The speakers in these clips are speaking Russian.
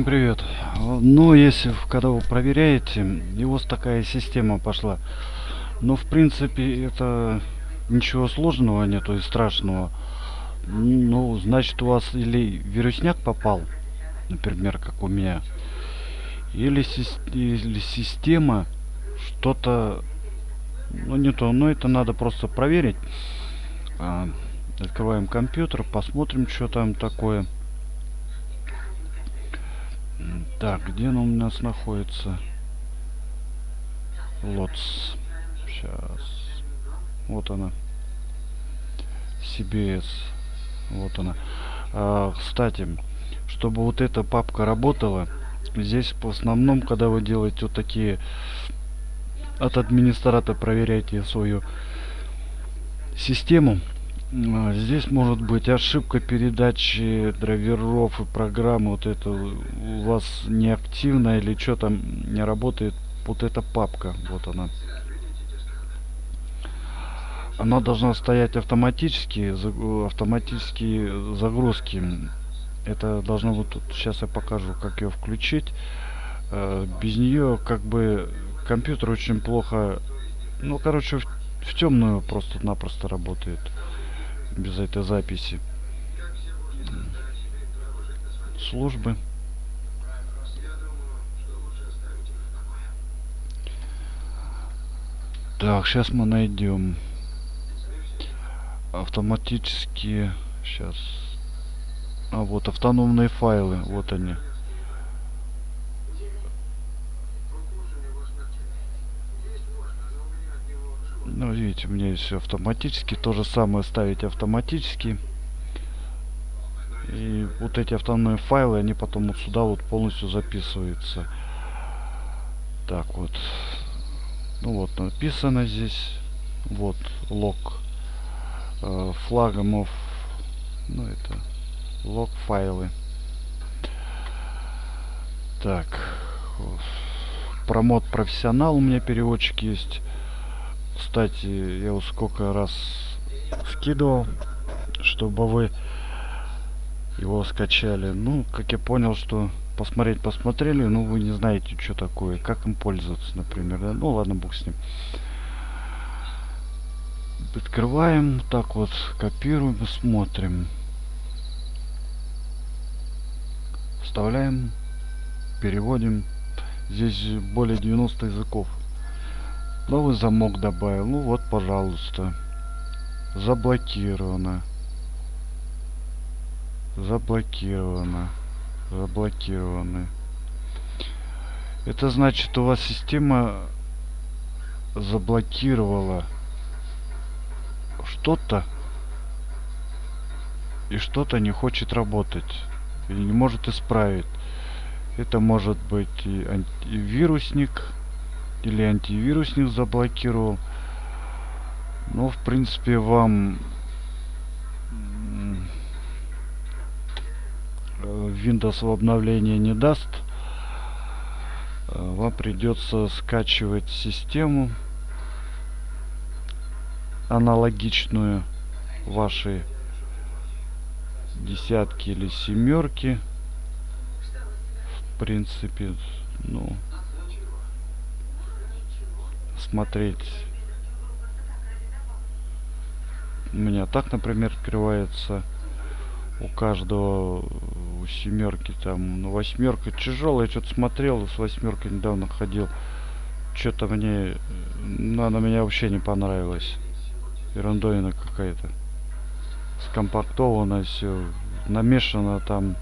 Всем привет. Ну, если когда вы проверяете, и вас такая система пошла. Но в принципе это ничего сложного нету и страшного. Ну, значит у вас или вирусняк попал, например, как у меня, или, или система что-то, ну не то, но это надо просто проверить. А, открываем компьютер, посмотрим, что там такое. Так, где он у нас находится? Лотс. Сейчас. Вот она. CBS. Вот она. А, кстати, чтобы вот эта папка работала, здесь в основном, когда вы делаете вот такие от администратора проверяете свою систему, Здесь может быть ошибка передачи драйверов и программы. Вот это у вас неактивно или что там не работает. Вот эта папка. Вот она. Она должна стоять автоматически. заг- Автоматические загрузки. Это должно вот тут. Сейчас я покажу, как ее включить. Э, Без нее как бы компьютер очень плохо. Ну, короче, в, в темную просто-напросто работает без этой записи. Службы. Так сейчас мы найдем автоматические сейчас а вот автономные файлы вот они ну видите у меня автоматически. То же самое ставить автоматически. И вот эти автономные файлы они потом вот сюда вот полностью записываются. Так вот. Ну вот написано здесь. Вот лог э, флагомов ну это лог файлы. Так. Промод профессионал у меня переводчик есть кстати я вот сколько раз скидывал чтобы вы его скачали. Ну как я понял что посмотреть посмотрели но вы не знаете что такое как им пользоваться например да? ну ладно бог с ним. Открываем так вот копируем смотрим. Вставляем переводим. Здесь более 90 языков новый замок добавил. Ну вот пожалуйста. Заблокировано. Заблокировано. Заблокированы. Это значит у вас система заблокировала что-то и что-то не хочет работать. Или не может исправить. Это может быть и антивирусник или антивирусник заблокировал. Но в принципе вам э, Windows в обновление не даст. Э, вам придется скачивать систему аналогичную вашей десятки или семерки в принципе ну смотреть. У меня так например открывается у каждого у семерки там ну восьмерка тяжелая что-то смотрел с восьмеркой недавно ходил. Что-то мне ну, она меня вообще не понравилась. Ерундовина какая-то. Скомпактовано все намешано там.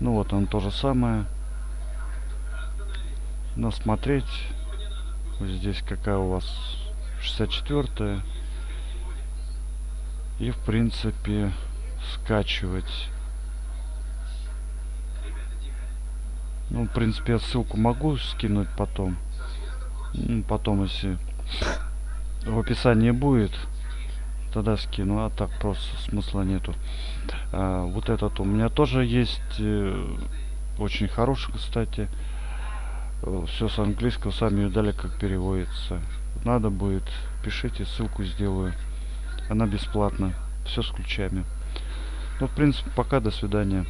Ну вот он то же самое. Но смотреть здесь какая у вас? 64 и в принципе скачивать. Ну в принципе я ссылку могу скинуть потом. Ну, потом если в описании будет тогда скину. А так просто смысла нету. А, вот этот у меня тоже есть э, очень хороший кстати все с английского сами видали как переводится. Надо будет пишите ссылку сделаю. Она бесплатна все с ключами. Ну в принципе пока до свидания